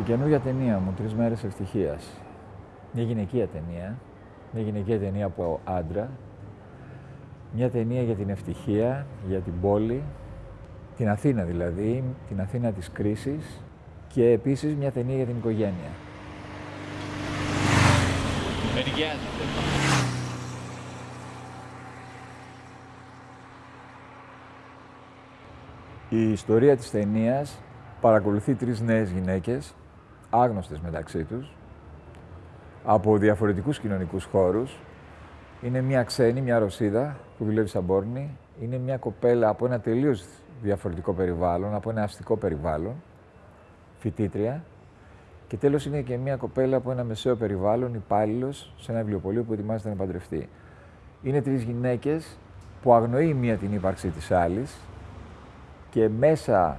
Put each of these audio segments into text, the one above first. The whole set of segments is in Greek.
Η καινούργια ταινία μου, Τρεις μέρες ευτυχίας. Μια γυναικεία ταινία. Μια γυναικεία ταινία από άντρα. Μια ταινία για την ευτυχία, για την πόλη, την Αθήνα δηλαδή, την Αθήνα της κρίσης και επίσης μια ταινία για την οικογένεια. Η ιστορία της ταινίας παρακολουθεί τρεις νέες γυναίκες, άγνωστες μεταξύ τους, από διαφορετικούς κοινωνικούς χώρους. Είναι μια ξένη, μια Ρωσίδα που δουλεύει σαν πόρνη. Είναι μια κοπέλα από ένα τελείως διαφορετικό περιβάλλον, από ένα αστικό περιβάλλον, φοιτήτρια. Και τέλος είναι και μια κοπέλα από ένα μεσαίο περιβάλλον, υπάλληλος σε ένα βιβλιοπωλείο που ετοιμάζεται να παντρευτεί. Είναι τρεις γυναίκες που αγνοεί η μία την ύπαρξη της άλλης και μέσα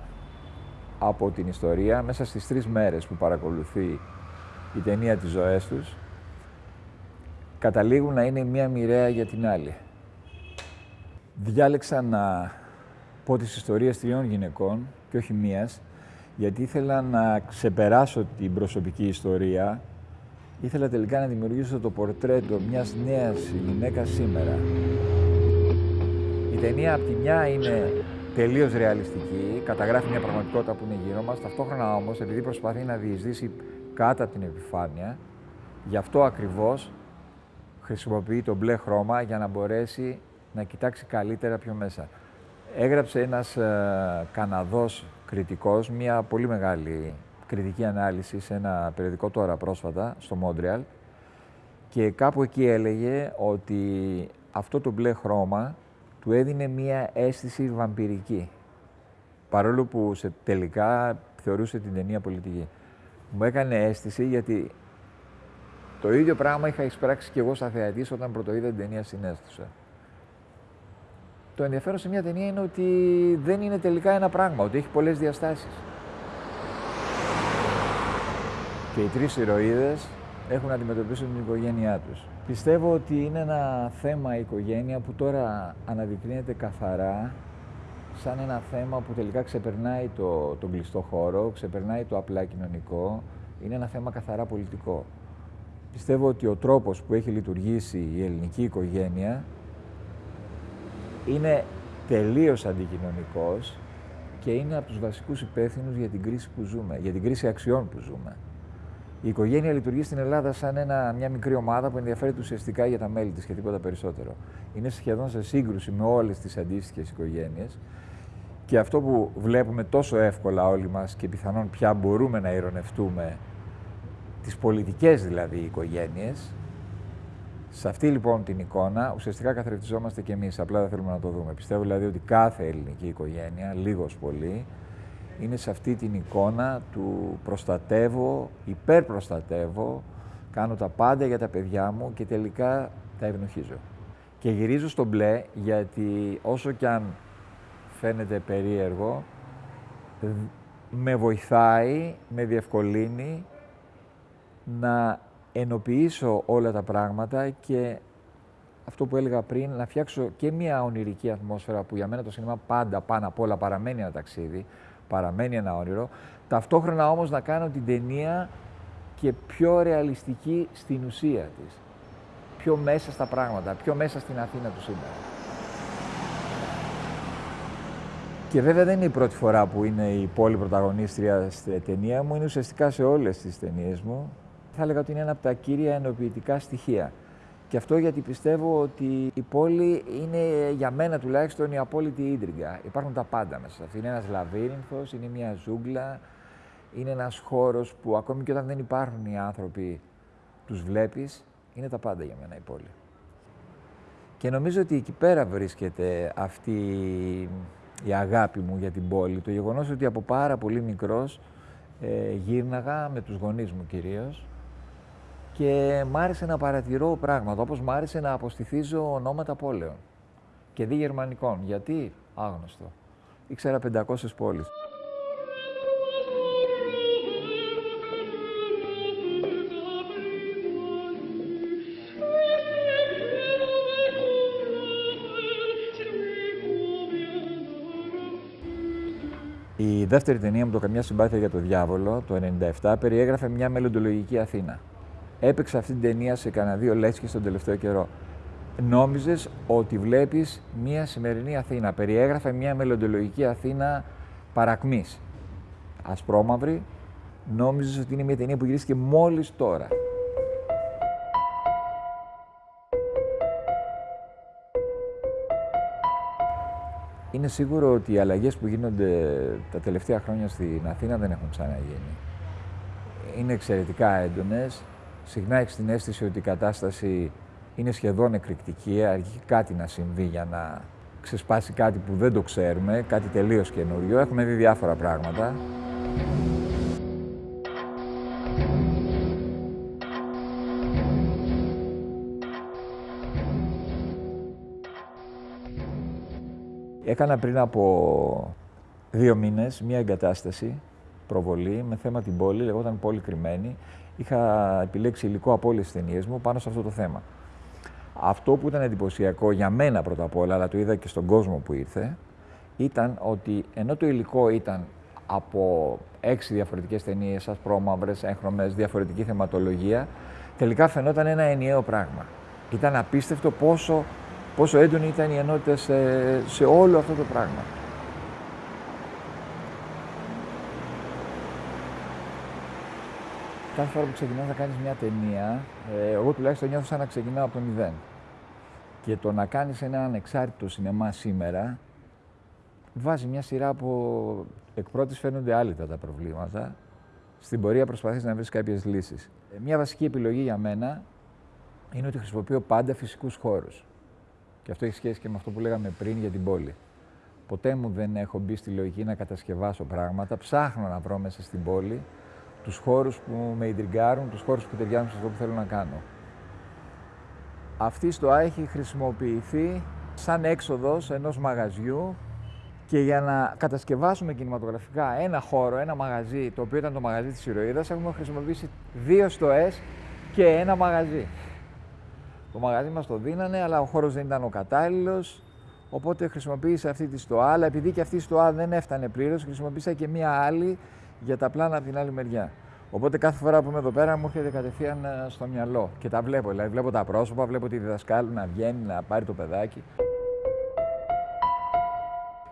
από την ιστορία, μέσα στις τρεις μέρες που παρακολουθεί η ταινία της ζωές τους, καταλήγουν να είναι μία μοιραία για την άλλη. Διάλεξα να πω τις ιστορίες τριών γυναικών και όχι μίας, γιατί ήθελα να ξεπεράσω την προσωπική ιστορία. Ήθελα τελικά να δημιουργήσω το πορτρέτο μιας νέας γυναίκας σήμερα. Η ταινία από τη μια είναι τελείως ρεαλιστική, καταγράφει μια πραγματικότητα που είναι γύρω μας. Ταυτόχρονα όμως, επειδή προσπαθεί να διεισδύσει κάτω από την επιφάνεια, γι' αυτό ακριβώς χρησιμοποιεί το μπλε χρώμα για να μπορέσει να κοιτάξει καλύτερα πιο μέσα. Έγραψε ένας ε, Καναδός κριτικός μια πολύ μεγάλη κριτική ανάλυση σε ένα περιοδικό τώρα πρόσφατα στο Μόντρεαλ και κάπου εκεί έλεγε ότι αυτό το μπλε χρώμα του έδινε μία αίσθηση βαμπυρική. Παρόλο που σε τελικά θεωρούσε την ταινία πολιτική. Μου έκανε αίσθηση γιατί το ίδιο πράγμα είχα εισπράξει και εγώ σαν θεατής όταν πρωτοείδα την ταινία στην αίθουσα. Το ενδιαφέρον σε μια ταινία είναι ότι δεν είναι τελικά ένα πράγμα, ότι έχει πολλές διαστάσεις. Και οι τρεις ηρωίδες έχουν να αντιμετωπίσουν την οικογένειά τους. Πιστεύω ότι είναι ένα θέμα η οικογένεια που τώρα αναδεικνύεται καθαρά σαν ένα θέμα που τελικά ξεπερνάει το, τον κλειστό χώρο, ξεπερνάει το απλά κοινωνικό, είναι ένα θέμα καθαρά πολιτικό. Πιστεύω ότι ο τρόπος που έχει λειτουργήσει η ελληνική οικογένεια είναι τελείως αντικοινωνικός και είναι από τους βασικούς υπεύθυνους για την κρίση που ζούμε, για την κρίση αξιών που ζούμε. Η οικογένεια λειτουργεί στην Ελλάδα σαν ένα, μια μικρή ομάδα που ενδιαφέρεται ουσιαστικά για τα μέλη της και τίποτα περισσότερο. Είναι σχεδόν σε σύγκρουση με όλες τις αντίστοιχες οικογένειες. Και αυτό που βλέπουμε τόσο εύκολα όλοι μας και πιθανόν πια μπορούμε να ηρωνευτούμε, τις πολιτικές δηλαδή οικογένειες, σε αυτή λοιπόν την εικόνα ουσιαστικά καθρεφτιζόμαστε κι εμείς. Απλά δεν θέλουμε να το δούμε. Πιστεύω δηλαδή ότι κάθε ελληνική οικογένεια, λίγος πολύ, είναι σε αυτή την εικόνα του προστατεύω, υπερπροστατεύω, κάνω τα πάντα για τα παιδιά μου και τελικά τα ευνοχίζω. Και γυρίζω στο μπλε γιατί όσο κι αν φαίνεται περίεργο, με βοηθάει, με διευκολύνει να ενοποιήσω όλα τα πράγματα και αυτό που έλεγα πριν, να φτιάξω και μια ονειρική ατμόσφαιρα που για μένα το σινεμά πάντα πάνω απ' όλα παραμένει ένα ταξίδι, παραμένει ένα όνειρο. Ταυτόχρονα όμως να κάνω την ταινία και πιο ρεαλιστική στην ουσία της. Πιο μέσα στα πράγματα, πιο μέσα στην Αθήνα του σήμερα. Και βέβαια δεν είναι η πρώτη φορά που είναι η πόλη πρωταγωνίστρια στη ταινία μου, είναι ουσιαστικά σε όλες τις ταινίες μου. Θα έλεγα ότι είναι ένα από τα κύρια ενοποιητικά στοιχεία. Και αυτό γιατί πιστεύω ότι η πόλη είναι για μένα τουλάχιστον η απόλυτη ίντριγκα. Υπάρχουν τα πάντα μέσα. Είναι ένας λαβύρινθος, είναι μια ζούγκλα, είναι ένας χώρος που ακόμη και όταν δεν υπάρχουν οι άνθρωποι τους βλέπεις, είναι τα πάντα για μένα η πόλη. Και νομίζω ότι εκεί πέρα βρίσκεται αυτή η αγάπη μου για την πόλη. Το γεγονός ότι από πάρα πολύ μικρός ε, γύρναγα με τους γονείς μου κυρίως και μ' άρεσε να παρατηρώ πράγματα, όπως μ' άρεσε να αποστηθίζω ονόματα πόλεων και δι γερμανικών. Γιατί; Άγνωστο. Ήξερα 500 πόλεις. Η δεύτερη ταινία μου, το Καμιά Συμπάθεια για το Διάβολο, το 1997, περιέγραφε μια μελλοντολογική Αθήνα. Έπαιξα αυτή την ταινία σε κανένα δύο λέξεις τον τελευταίο καιρό. Νόμιζες ότι βλέπεις μια σημερινή Αθήνα. Περιέγραφε μια μελλοντολογική Αθήνα παρακμής. Ασπρόμαυρη. Νόμιζες ότι είναι μια ταινία που γυρίστηκε μόλις τώρα. Είναι σίγουρο ότι οι αλλαγές που γίνονται τα τελευταία χρόνια στην Αθήνα δεν έχουν ξαναγίνει. Είναι εξαιρετικά έντονες. Συχνά έχεις την αίσθηση ότι η κατάσταση είναι σχεδόν εκρηκτική, αργεί κάτι να συμβεί για να ξεσπάσει κάτι που δεν το ξέρουμε, κάτι τελείως καινούριο. Έχουμε δει διάφορα πράγματα. Έκανα πριν από δύο μήνες μία εγκατάσταση, προβολή, με θέμα την πόλη, λεγόταν πόλη κρυμμένη. Είχα επιλέξει υλικό από όλες τις ταινίες μου πάνω σε αυτό το θέμα. Αυτό που ήταν εντυπωσιακό για μένα πρώτα απ' όλα, αλλά το είδα και στον κόσμο που ήρθε, ήταν ότι ενώ το υλικό ήταν από έξι διαφορετικές ταινίες, ασπρόμαυρες, έγχρωμες, διαφορετική θεματολογία, τελικά φαινόταν ένα ενιαίο πράγμα. Ήταν απίστευτο πόσο πόσο έντονη ήταν η ενότητα σε, σε όλο αυτό το πράγμα. Κάθε φορά που ξεκινάς να κάνεις μια ταινία, ε, εγώ τουλάχιστον νιώθω σαν να ξεκινάω από το μηδέν. Και το να κάνεις ένα ανεξάρτητο σινεμά σήμερα, βάζει μια σειρά από εκ πρώτης φαίνονται άλυτα τα προβλήματα. Στην πορεία προσπαθείς να βρεις κάποιες λύσεις. Ε, μια βασική επιλογή για μένα είναι ότι χρησιμοποιώ πάντα φυσικούς χώρους. Και αυτό έχει σχέση και με αυτό που λέγαμε πριν για την πόλη. Ποτέ μου δεν έχω μπει στη λογική να κατασκευάσω πράγματα. Ψάχνω να βρω μέσα στην πόλη τους χώρους που με ιντριγκάρουν, τους χώρους που ταιριάζουν σε αυτό που θέλω να κάνω. Αυτή η στοά έχει χρησιμοποιηθεί σαν έξοδος ενός μαγαζιού και για να κατασκευάσουμε κινηματογραφικά ένα χώρο, ένα μαγαζί, το οποίο ήταν το μαγαζί της ηρωίδας, έχουμε χρησιμοποιήσει δύο στοές και ένα μαγαζί. Το μαγαζί μας το δίνανε, αλλά ο χώρος δεν ήταν ο κατάλληλος, οπότε χρησιμοποίησα αυτή τη στοά, αλλά επειδή και αυτή η στοά δεν έφτανε πλήρως, χρησιμοποίησα και μία άλλη για τα πλάνα από την άλλη μεριά. Οπότε κάθε φορά που είμαι εδώ πέρα μου έρχεται κατευθείαν ε, στο μυαλό και τα βλέπω. Δηλαδή βλέπω τα πρόσωπα, βλέπω τη διδασκάλου να βγαίνει, να πάρει το παιδάκι.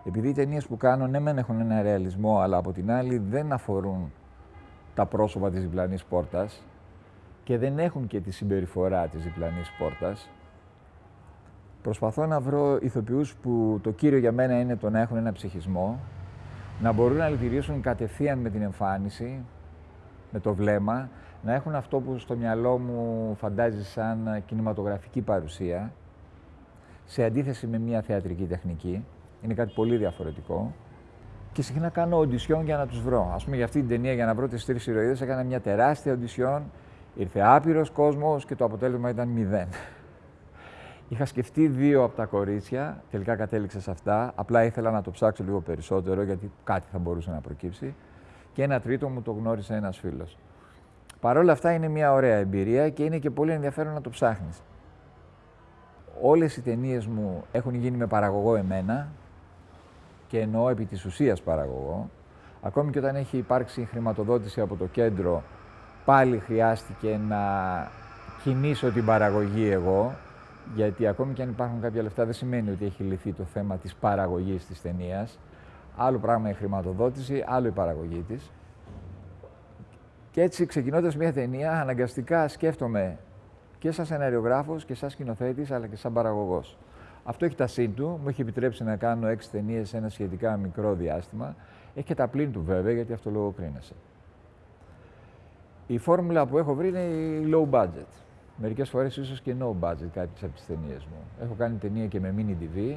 Επειδή οι ταινίες που κάνω ναι μεν έχουν ένα ρεαλισμό, αλλά από την άλλη δεν αφορούν τα πρόσωπα της διπλανής πόρτας, και δεν έχουν και τη συμπεριφορά της διπλανής πόρτας. Προσπαθώ να βρω ηθοποιούς που το κύριο για μένα είναι το να έχουν ένα ψυχισμό, να μπορούν να λειτουργήσουν κατευθείαν με την εμφάνιση, με το βλέμμα, να έχουν αυτό που στο μυαλό μου φαντάζει σαν κινηματογραφική παρουσία, σε αντίθεση με μια θεατρική τεχνική. Είναι κάτι πολύ διαφορετικό. Και συχνά κάνω οντισιόν για να τους βρω. Ας πούμε για αυτή την ταινία, για να βρω τις τρεις ηρωίδες, έκανα μια τεράστια οντισιόν Ήρθε άπειρος κόσμος και το αποτέλεσμα ήταν μηδέν. Είχα σκεφτεί δύο από τα κορίτσια, τελικά κατέληξε σε αυτά. Απλά ήθελα να το ψάξω λίγο περισσότερο, γιατί κάτι θα μπορούσε να προκύψει. Και ένα τρίτο μου το γνώρισε ένας φίλος. Παρ' όλα αυτά είναι μια ωραία εμπειρία και είναι και πολύ ενδιαφέρον να το ψάχνεις. Όλες οι ταινίες μου έχουν γίνει με παραγωγό εμένα και εννοώ επί της ουσίας παραγωγό. Ακόμη και όταν έχει υπάρξει χρηματοδότηση από το κέντρο πάλι χρειάστηκε να κινήσω την παραγωγή εγώ, γιατί ακόμη και αν υπάρχουν κάποια λεφτά δεν σημαίνει ότι έχει λυθεί το θέμα της παραγωγής της ταινίας. Άλλο πράγμα η χρηματοδότηση, άλλο η παραγωγή της. Και έτσι ξεκινώντας μια ταινία αναγκαστικά σκέφτομαι και σαν σεναριογράφος και σαν σκηνοθέτης αλλά και σαν παραγωγός. Αυτό έχει τα σύν του, μου έχει επιτρέψει να κάνω έξι ταινίες σε ένα σχετικά μικρό διάστημα. Έχει και τα πλήν του βέβαια, γιατί αυτό λογοκρίνεσαι. Η φόρμουλα που έχω βρει είναι η low budget. Μερικές φορές ίσως και no budget κάποιε από τις ταινίες μου. Έχω κάνει ταινία και με mini DV.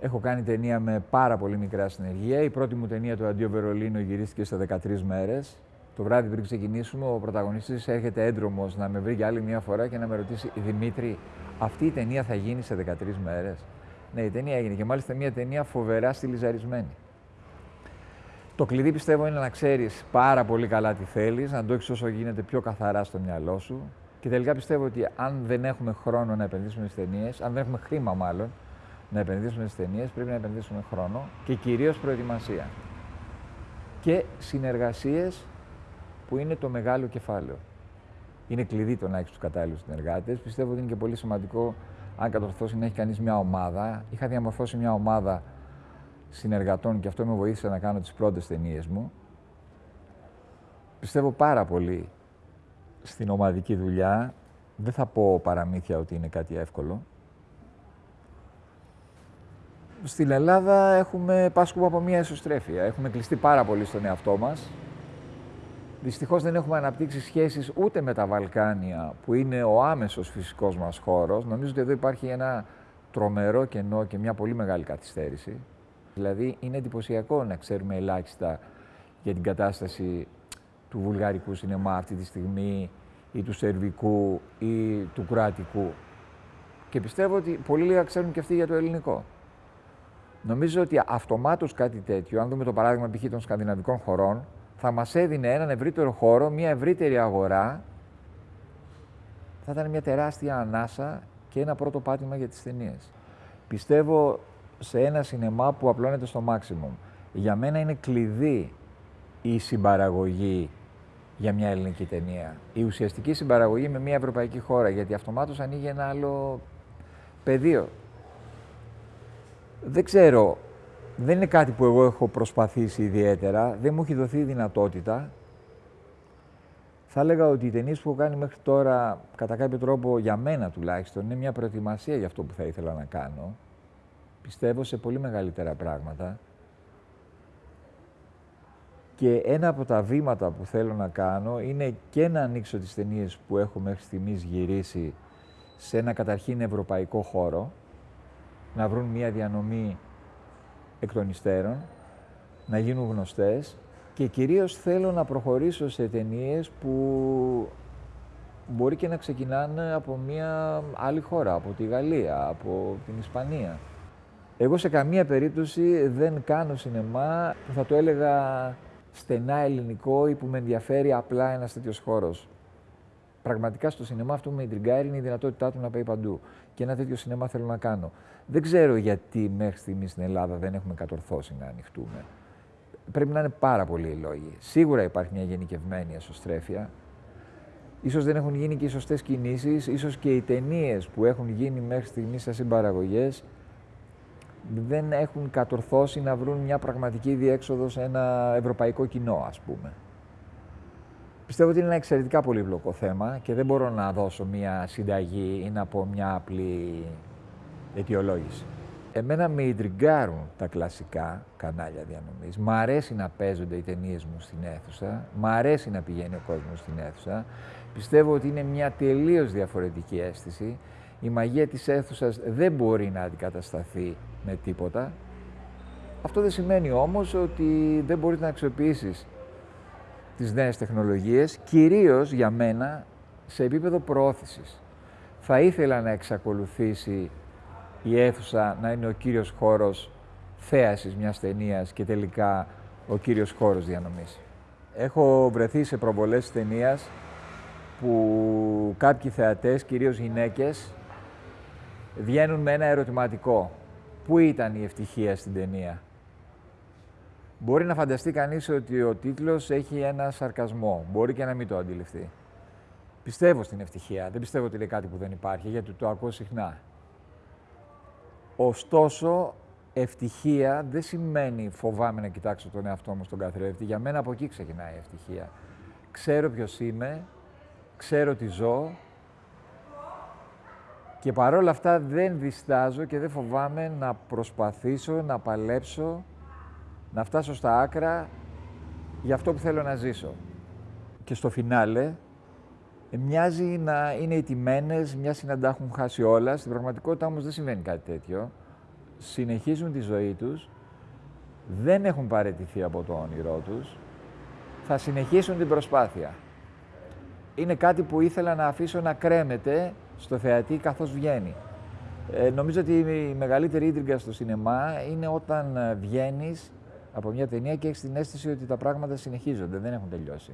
Έχω κάνει ταινία με πάρα πολύ μικρά συνεργεία. Η πρώτη μου ταινία, το Αντίο Βερολίνο, γυρίστηκε σε 13 μέρες. Το βράδυ πριν ξεκινήσουμε, ο πρωταγωνιστής έρχεται έντρομος να με βρει για άλλη μια φορά και να με ρωτήσει: Δημήτρη, αυτή η ταινία θα γίνει σε 13 μέρες; Ναι, η ταινία έγινε και μάλιστα μια ταινία φοβερά στυλιζαρισμένη. Το κλειδί πιστεύω είναι να ξέρεις πάρα πολύ καλά τι θέλεις, να το έχεις όσο γίνεται πιο καθαρά στο μυαλό σου. Και τελικά πιστεύω ότι αν δεν έχουμε χρόνο να επενδύσουμε στις ταινίες, αν δεν έχουμε χρήμα μάλλον, να επενδύσουμε στις ταινίες, πρέπει να επενδύσουμε χρόνο και κυρίως προετοιμασία. Και συνεργασίες που είναι το μεγάλο κεφάλαιο. Είναι κλειδί το να έχεις τους κατάλληλους συνεργάτες. Πιστεύω ότι είναι και πολύ σημαντικό, αν κατορθώσει, να έχει κανείς μια ομάδα. Είχα διαμορφώσει μια ομάδα συνεργατών και αυτό με βοήθησε να κάνω τις πρώτες ταινίες μου. Πιστεύω πάρα πολύ στην ομαδική δουλειά. Δεν θα πω παραμύθια ότι είναι κάτι εύκολο. Στην Ελλάδα έχουμε πάσχουμε από μια εσωστρέφεια. Έχουμε κλειστεί πάρα πολύ στον εαυτό μας. Δυστυχώς δεν έχουμε αναπτύξει σχέσεις ούτε με τα Βαλκάνια, που είναι ο άμεσος φυσικός μας χώρος. Νομίζω ότι εδώ υπάρχει ένα τρομερό κενό και μια πολύ μεγάλη καθυστέρηση. Δηλαδή είναι εντυπωσιακό να ξέρουμε ελάχιστα για την κατάσταση του βουλγαρικού σινεμά αυτή τη στιγμή ή του σερβικού ή του κροατικού. Και πιστεύω ότι πολύ λίγα ξέρουν και αυτοί για το ελληνικό. Νομίζω ότι αυτομάτως κάτι τέτοιο, αν δούμε το παράδειγμα π.χ. των σκανδιναβικών χωρών, θα μας έδινε έναν ευρύτερο χώρο, μια ευρύτερη αγορά, θα ήταν μια τεράστια ανάσα και ένα πρώτο πάτημα για τις ταινίες. Πιστεύω σε ένα σινεμά που απλώνεται στο maximum. Για μένα είναι κλειδί η συμπαραγωγή για μια ελληνική ταινία. Η ουσιαστική συμπαραγωγή με μια ευρωπαϊκή χώρα, γιατί αυτομάτως ανοίγει ένα άλλο πεδίο. Δεν ξέρω δεν είναι κάτι που εγώ έχω προσπαθήσει ιδιαίτερα, δεν μου έχει δοθεί η δυνατότητα. Θα έλεγα ότι οι ταινίες που έχω κάνει μέχρι τώρα, κατά κάποιο τρόπο για μένα τουλάχιστον, είναι μια προετοιμασία για αυτό που θα ήθελα να κάνω. Πιστεύω σε πολύ μεγαλύτερα πράγματα. Και ένα από τα βήματα που θέλω να κάνω είναι και να ανοίξω τις ταινίες που έχω μέχρι στιγμής γυρίσει σε ένα καταρχήν ευρωπαϊκό χώρο, να βρουν μια διανομή εκ των υστέρων, να γίνουν γνωστές και κυρίως θέλω να προχωρήσω σε ταινίες που μπορεί και να ξεκινάνε από μια άλλη χώρα, από τη Γαλλία, από την Ισπανία. Εγώ σε καμία περίπτωση δεν κάνω σινεμά που θα το έλεγα στενά ελληνικό ή που με ενδιαφέρει απλά ένας τέτοιος χώρος. Πραγματικά στο σινεμά αυτό που με εντριγκάρει είναι η δυνατότητά του να πάει παντού. Και ένα τέτοιο σινεμά θέλω να κάνω. Δεν ξέρω γιατί μέχρι στιγμής στην Ελλάδα δεν έχουμε κατορθώσει να ανοιχτούμε. Πρέπει να είναι πάρα πολλοί οι λόγοι. Σίγουρα υπάρχει μια γενικευμένη εσωστρέφεια. Ίσως δεν έχουν γίνει και οι σωστές κινήσεις, ίσως και οι ταινίες που έχουν γίνει μέχρι στιγμής σαν συμπαραγωγές δεν έχουν κατορθώσει να βρουν μια πραγματική διέξοδο σε ένα ευρωπαϊκό κοινό, ας πούμε. Πιστεύω ότι είναι ένα εξαιρετικά πολύπλοκο θέμα και δεν μπορώ να δώσω μια συνταγή ή να πω μια απλή αιτιολόγηση. Εμένα με ιντριγκάρουν τα κλασικά κανάλια διανομής. Μ' αρέσει να παίζονται οι ταινίες μου στην αίθουσα. Μ' αρέσει να πηγαίνει ο κόσμος στην αίθουσα. Πιστεύω ότι είναι μια τελείως διαφορετική αίσθηση. Η μαγεία της αίθουσας δεν μπορεί να αντικατασταθεί με τίποτα. Αυτό δεν σημαίνει όμως ότι δεν μπορείς να αξιοποιήσεις τις νέες τεχνολογίες, κυρίως για μένα σε επίπεδο προώθησης. Θα ήθελα να εξακολουθήσει η αίθουσα να είναι ο κύριος χώρος θέασης μιας ταινίας και τελικά ο κύριος χώρος διανομής. Έχω βρεθεί σε προβολές ταινίας που κάποιοι θεατές, κυρίως γυναίκες, βγαίνουν με ένα ερωτηματικό. Πού ήταν η ευτυχία στην ταινία; Μπορεί να φανταστεί κανείς ότι ο τίτλος έχει ένα σαρκασμό. Μπορεί και να μην το αντιληφθεί. Πιστεύω στην ευτυχία. Δεν πιστεύω ότι είναι κάτι που δεν υπάρχει, γιατί το ακούω συχνά. Ωστόσο, ευτυχία δεν σημαίνει φοβάμαι να κοιτάξω τον εαυτό μου στον καθρέφτη. Για μένα από εκεί ξεκινάει η ευτυχία. Ξέρω ποιος είμαι, ξέρω τι ζω και παρόλα αυτά δεν διστάζω και δεν φοβάμαι να προσπαθήσω, να παλέψω να φτάσω στα άκρα για αυτό που θέλω να ζήσω. Και στο φινάλε μοιάζει να είναι ετοιμένες, μοιάζει να τα έχουν χάσει όλα. Στην πραγματικότητα όμως δεν συμβαίνει κάτι τέτοιο. Συνεχίζουν τη ζωή τους, δεν έχουν παραιτηθεί από το όνειρό τους, θα συνεχίσουν την προσπάθεια. Είναι κάτι που ήθελα να αφήσω να κρέμεται στο θεατή καθώς βγαίνει. Ε, νομίζω ότι η μεγαλύτερη ίντριγκα στο σινεμά είναι όταν βγαίνεις από μια ταινία και έχεις την αίσθηση ότι τα πράγματα συνεχίζονται, δεν έχουν τελειώσει.